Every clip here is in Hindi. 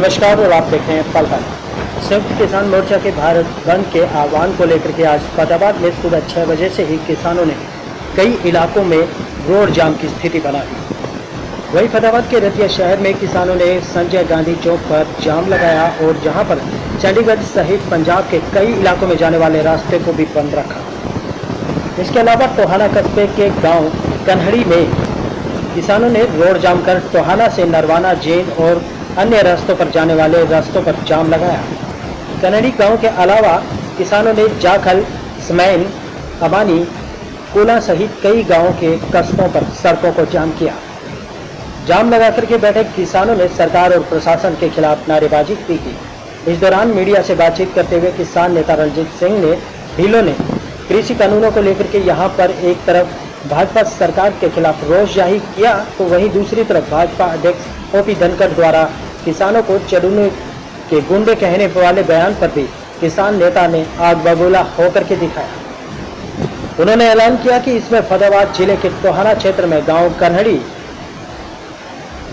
नमस्कार, और आप देख रहे हैं पल पल संयुक्त किसान मोर्चा के भारत बंद के आह्वान को लेकर के आज फतेहाबाद में सुबह छः बजे से ही किसानों ने कई इलाकों में रोड जाम की स्थिति बनाई वहीं फतेहाबाद के रतिया शहर में किसानों ने संजय गांधी चौक पर जाम लगाया और जहाँ पर चंडीगढ़ सहित पंजाब के कई इलाकों में जाने वाले रास्ते को भी बंद रखा। इसके अलावा टोहाना कस्बे के गाँव कन्हड़ी में किसानों ने रोड जाम कर टोहाना से नरवाना जेल और अन्य रास्तों पर जाने वाले रास्तों पर जाम लगाया। कन्हड़ी गाँव के अलावा किसानों ने जाखल समैन अबानी, कोला सहित कई गाँवों के कस्बों पर सड़कों को जाम किया। जाम लगा करके बैठे किसानों ने सरकार और प्रशासन के खिलाफ नारेबाजी भी की। इस दौरान मीडिया से बातचीत करते हुए किसान नेता रंजीत सिंह ने, ढीलों ने, कृषि कानूनों को लेकर के यहाँ पर एक तरफ़ भाजपा सरकार के खिलाफ रोष ज़ाहिर किया तो वहीं दूसरी तरफ़ भाजपा अध्यक्ष ओपी धनखड़ द्वारा किसानों को चढ़ने के गुंडे कहने वाले बयान पर भी किसान नेता ने आग बबूला होकर के दिखाया। उन्होंने ऐलान किया कि इसमें फतेहाबाद ज़िले के टोहाना क्षेत्र में गाँव कन्हड़ी,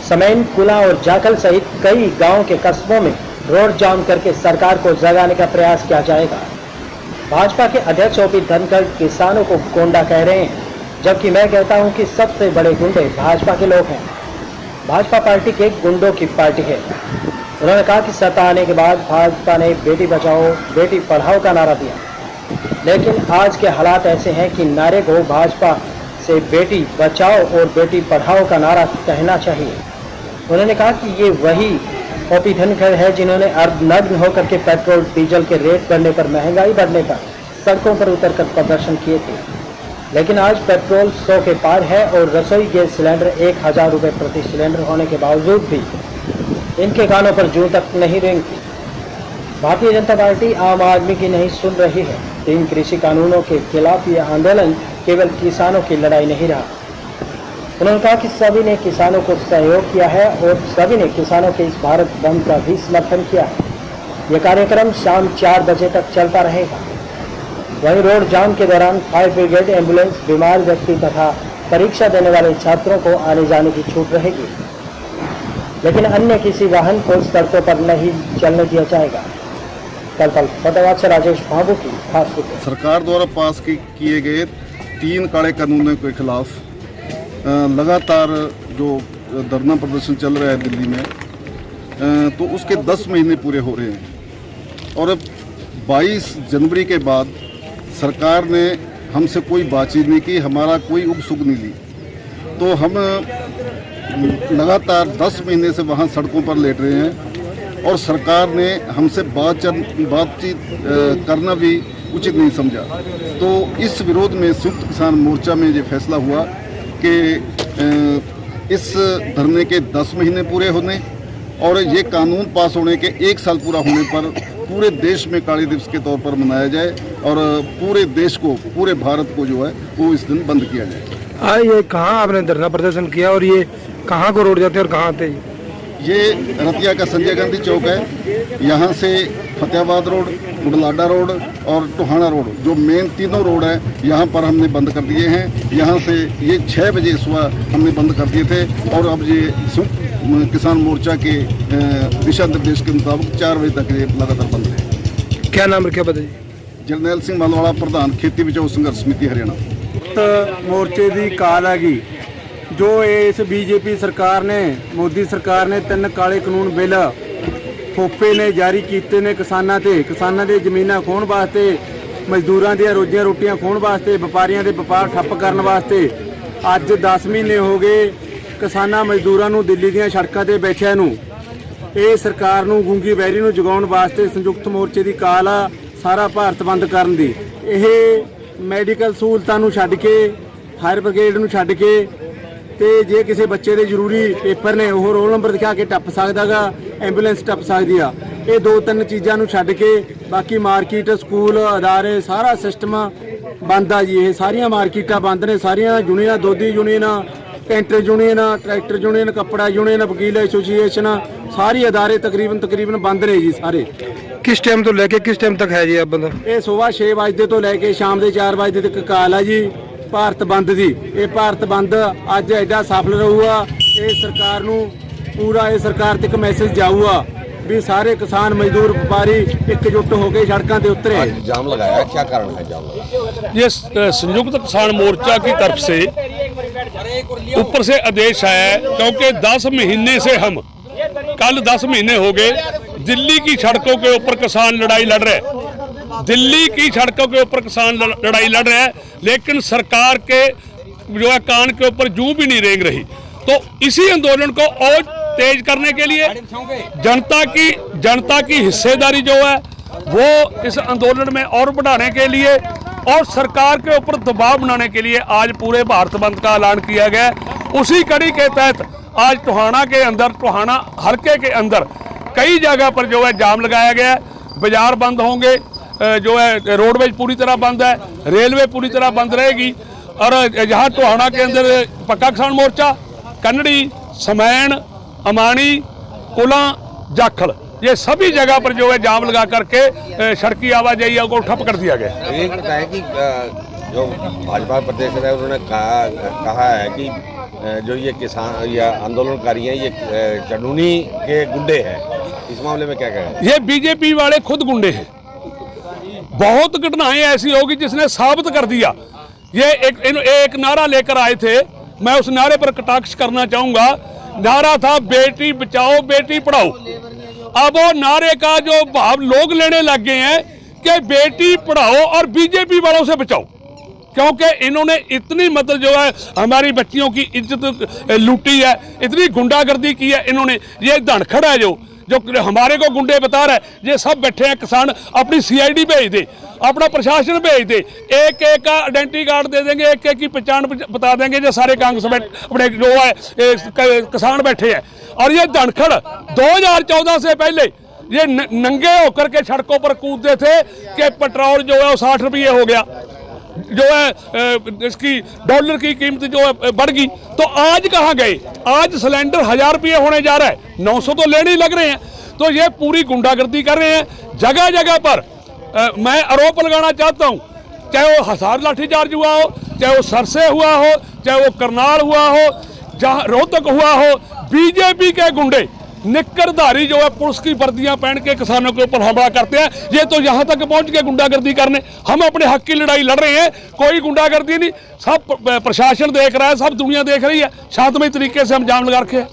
समैन, कुला और जाखल सहित कई गाँव के कस्बों में रोड जाम करके सरकार को जगाने का प्रयास किया जाएगा। भाजपा के अध्यक्ष ओपी धनखड़ किसानों को गोंडा कह रहे हैं। जबकि मैं कहता हूँ कि सबसे बड़े गुंडे भाजपा के लोग हैं। भाजपा पार्टी के गुंडों की पार्टी है। उन्होंने कहा कि सत्ता आने के बाद भाजपा ने बेटी बचाओ, बेटी पढ़ाओ का नारा दिया। लेकिन आज के हालात ऐसे हैं कि नारे को भाजपा से बेटी बचाओ और बेटी पढ़ाओ का नारा कहना चाहिए। उन्होंने कहा कि ये वही ओपी धनखड़ है जिन्होंने अर्धनग्न होकर के पेट्रोल, डीजल के रेट बढ़ने पर, महँगाई बढ़ने पर सड़कों पर उतरकर प्रदर्शन किए थे। लेकिन आज पेट्रोल सौ के पार है और रसोई गैस सिलेंडर एक हज़ार रुपये प्रति सिलेंडर होने के बावजूद भी इनके कानों पर जूं तक नहीं रेंगती भारतीय जनता पार्टी आम आदमी की नहीं सुन रही है। तीन कृषि कानूनों के खिलाफ यह आंदोलन केवल किसानों की लड़ाई नहीं रहा। उन्होंने कहा कि सभी ने किसानों को सहयोग किया है और सभी ने किसानों के इस भारत बंद का भी समर्थन किया है। यह कार्यक्रम शाम चार बजे तक चलता रहेगा। वहीं रोड जाम के दौरान फायर ब्रिगेड, एंबुलेंस, बीमार व्यक्ति तथा परीक्षा देने वाले छात्रों को आने जाने की छूट रहेगी। लेकिन अन्य किसी वाहन को सड़कों पर नहीं चलने दिया जाएगा। कल कल फतेहाबाद से राजेश बाबू की खास रिपोर्ट। सरकार द्वारा पास किए गए तीन काले कानूनों के खिलाफ लगातार जो धरना प्रदर्शन चल रहा है दिल्ली में तो उसके 10 महीने पूरे हो रहे हैं। और अब 22 जनवरी के बाद सरकार ने हमसे कोई बातचीत नहीं की, हमारा कोई उप सुख नहीं ली। तो हम लगातार 10 महीने से वहाँ सड़कों पर लेट रहे हैं और सरकार ने हमसे बातचीत बातचीत करना भी उचित नहीं समझा। तो इस विरोध में संयुक्त किसान मोर्चा में ये फैसला हुआ कि इस धरने के 10 महीने पूरे होने और ये कानून पास होने के एक साल पूरा होने पर पूरे देश में काली दिवस के तौर पर मनाया जाए और पूरे देश को पूरे भारत को जो है वो इस दिन बंद किया जाए। आ ये कहाँ आपने धरना प्रदर्शन किया और ये कहाँ को रोड जाते हैं और कहाँ आते हैं? ये रतिया का संजय गांधी चौक है। यहाँ से फतेहाबाद रोड बुडलाडा रोड और टोहाना रोड जो मेन तीनों रोड है यहाँ पर हमने बंद कर दिए हैं। यहाँ से ये छः बजे सुबह हमने बंद कर दिए थे और अब ये किसान मोर्चा के अ, दिशा निर्देश के मुताबिक चार बजे तक ये लगातार बंद है क्या नाम रखा बताइए जरनैल ਸਿੰਘ ਮਲਵਾਲਾ ਪ੍ਰਧਾਨ ਖੇਤੀ ਬਚਾਓ ਸੰਘਰਸ਼ ਸਮਿਤੀ ਹਰਿਆਣਾ ਭਾਰਤ ਮੋਰਚੇ ਦੀ ਕਾਲ ਹੈਗੀ ਜੋ ਇਸ ਬੀਜੇਪੀ ਸਰਕਾਰ ਨੇ ਮੋਦੀ ਸਰਕਾਰ ਨੇ ਤਿੰਨ ਕਾਲੇ ਕਾਨੂੰਨ ਬਿੱਲ ਫੋਪੇ ਨੇ ਜਾਰੀ ਕੀਤੇ ਨੇ ਕਿਸਾਨਾਂ ਤੇ ਕਿਸਾਨਾਂ ਦੇ ਜ਼ਮੀਨਾਂ ਖੋਣ ਵਾਸਤੇ ਮਜ਼ਦੂਰਾਂ ਦੀਆਂ ਰੋਜ਼ੀਆਂ ਰੋਟੀਆਂ ਖੋਣ ਵਾਸਤੇ ਵਪਾਰੀਆਂ ਦੇ ਵਪਾਰ ਠੱਪ ਕਰਨ ਵਾਸਤੇ ਅੱਜ 10 ਮਹੀਨੇ ਹੋ ਗਏ ਕਿਸਾਨਾਂ ਮਜ਼ਦੂਰਾਂ ਨੂੰ ਦਿੱਲੀ ਦੀਆਂ ਸੜਕਾਂ ਤੇ ਬੈਠਿਆਂ ਨੂੰ। ਇਹ ਸਰਕਾਰ ਨੂੰ ਗੂੰਗੀ ਵੈਰੀ ਨੂੰ ਜਗਾਉਣ ਵਾਸਤੇ ਸੰਯੁਕਤ ਮੋਰਚੇ ਦੀ ਕਾਲ ਆ, ਸਾਰਾ ਭਾਰਤ ਬੰਦ ਕਰਨ ਦੀ। ਇਹ ਮੈਡੀਕਲ ਸਹੂਲਤਾਂ ਨੂੰ ਛੱਡ ਕੇ ਫਾਇਰ ਬ੍ਰਿਗੇਡ ਨੂੰ ਛੱਡ ਕੇ, ਤੇ ਜੇ ਕਿਸੇ ਬੱਚੇ ਦੇ ਜ਼ਰੂਰੀ ਪੇਪਰ ਨੇ, ਉਹ ਰੋਲ ਨੰਬਰ ਦਿਖਾ ਕੇ ਟੱਪ ਸਕਦਾਗਾ, ਐਂਬੂਲੈਂਸ ਟੱਪ ਸਕਦੀ ਆ। ਇਹ ਦੋ ਤਿੰਨ ਚੀਜ਼ਾਂ ਨੂੰ ਛੱਡ ਕੇ, ਬਾਕੀ ਮਾਰਕੀਟ, ਸਕੂਲ, ਅਦਾਰੇ, ਸਾਰਾ ਸਿਸਟਮ ਬੰਦ ਆ ਜੀ। ਇਹ ਸਾਰੀਆਂ ਮਾਰਕੀਟਾਂ ਬੰਦ ਨੇ, ਸਾਰੀਆਂ ਯੂਨੀਅਨਾਂ ਦੋਧੀ ਯੂਨੀਅਨਾਂ ਕੈਂਟਰ ਯੂਨੀਅਨ ਟਰੈਕਟਰ ਯੂਨੀਅਨ ਕੱਪੜਾ ਯੂਨੀਅਨ ਵਕੀਲ ਐਸੋਸੀਏਸ਼ਨ ਸਾਰੀ ਅਦਾਰੇ ਤਕਰੀਬਨ ਤਕਰੀਬਨ ਬੰਦ ਨੇ ਜੀ ਸਾਰੇ किस टाइम तो लेके किस टाइम तक है जी आप बंदा ਇਹ ਸਵੇਰ 6 ਵਜੇ ਤੋਂ ਲੈ ਕੇ ਸ਼ਾਮ ਦੇ 4 ਵਜੇ ਤੱਕ ਕਾਲ ਆ ਜੀ ਭਾਰਤ ਬੰਦ ਦੀ ਇਹ ਭਾਰਤ ਬੰਦ ਅੱਜ ਐਡਾ ਸਫਲ ਰਹੂਗਾ ਇਹ ਸਰਕਾਰ ਨੂੰ ਪੂਰਾ ਇਹ ਸਰਕਾਰ ਤੱਕ ਮੈਸੇਜ ਜਾਊਗਾ ਵੀ ਸਾਰੇ ਕਿਸਾਨ ਮਜ਼ਦੂਰ ਵਪਾਰੀ ਇਕਜੁੱਟ ਹੋ ਕੇ ਸੜਕਾਂ ਤੇ ਉਤਰੇ आज जाम लगाया क्या कारण है जाम लगाने ये स- संयुक्त किसान मोर्चा की तरफ से ऊपर से आदेश आया है, क्योंकि 10 महीने से हम, कल 10 महीने हो गए, दिल्ली की सड़कों के ऊपर किसान लड़ाई लड़ रहे हैं। दिल्ली की सड़कों के ऊपर किसान लड़ाई लड़ रहे हैं, लेकिन सरकार के जो है कान के ऊपर जू भी नहीं रेंग रही। तो इसी आंदोलन को और तेज करने के लिए जनता की जनता की हिस्सेदारी जो है, वो इस आंदोलन में और बढ़ाने के लिए और सरकार के ऊपर दबाव बनाने के लिए आज पूरे भारत बंद का ऐलान किया गया उसी कड़ी के तहत आज टोहाना के अंदर, टोहाना हल्के के अंदर कई जगह पर जो है जाम लगाया गया है। बाज़ार बंद होंगे जो है रोडवेज़ पूरी तरह बंद है, रेलवे पूरी तरह बंद रहेगी। और यहाँ टोहाना के अंदर पक्का किसान मोर्चा, कन्नड़ी समैन अमानी, कुला, जाखल। ये सभी जगह पर जो है जाम लगा करके सड़की आवाजाही को ठप कर दिया गया। ये बताया कि जो भाजपा प्रदेश है उन्होंने कहा कहा है कि जो ये किसान या आंदोलनकारी हैं ये चनूनी के गुंडे हैं। इस मामले में क्या कहें? ये बीजेपी वाले खुद गुंडे हैं। बहुत घटनाएँ ऐसी होगी जिसने साबित कर दिया। ये एक एक नारा लेकर आए थे। मैं उस नारे पर कटाक्ष करना चाहूँगा। नारा था बेटी बचाओ बेटी पढ़ाओ। अब वो नारे का जो भाव लोग लेने लग गए हैं कि बेटी पढ़ाओ और बीजेपी वालों से बचाओ। क्योंकि इन्होंने इतनी मतलब जो है, हमारी बच्चियों की इज़्ज़त लूटी है, इतनी गुंडागर्दी की है इन्होंने। ये धनखड़ है जो जो हमारे को गुंडे बता रहा है, ये सब बैठे हैं किसान, अपनी सीआईडी भेज दे, अपना प्रशासन भेज दे। एक एक का आइडेंटिटी कार्ड दे देंगे, एक एक की पहचान बता देंगे, जो सारे कांग्रेस अपने जो है किसान बैठे हैं। और ये धनखड़ 2014 से पहले ये नंगे होकर के सड़कों पर कूदते थे कि पेट्रोल जो है वो साठ रुपये हो गया। जो है इसकी डॉलर की कीमत जो है बढ़ गई। तो आज कहाँ गए? आज सिलेंडर हज़ार रुपये होने जा रहा है। 900 तो लेने ही लग रहे हैं। तो ये पूरी गुंडागर्दी कर रहे हैं। जगह जगह पर अ, मैं आरोप लगाना चाहता हूँ चाहे वो हसार लाठीचार्ज हुआ हो चाहे वो सरसे हुआ हो चाहे वो करनाल हुआ हो जहाँ रोहतक हुआ हो बीजेपी के गुंडे निकरधारी जो है, पुलिस की वर्दियाँ पहन के किसानों के ऊपर हमला करते हैं। ये तो यहाँ तक पहुँच के गुंडागर्दी करने। हम अपने हक की लड़ाई लड़ रहे हैं, कोई गुंडागर्दी नहीं। सब प्रशासन देख रहा है, सब दुनिया देख रही है। शांतमय तरीके से हम जाम लगा रखे हैं।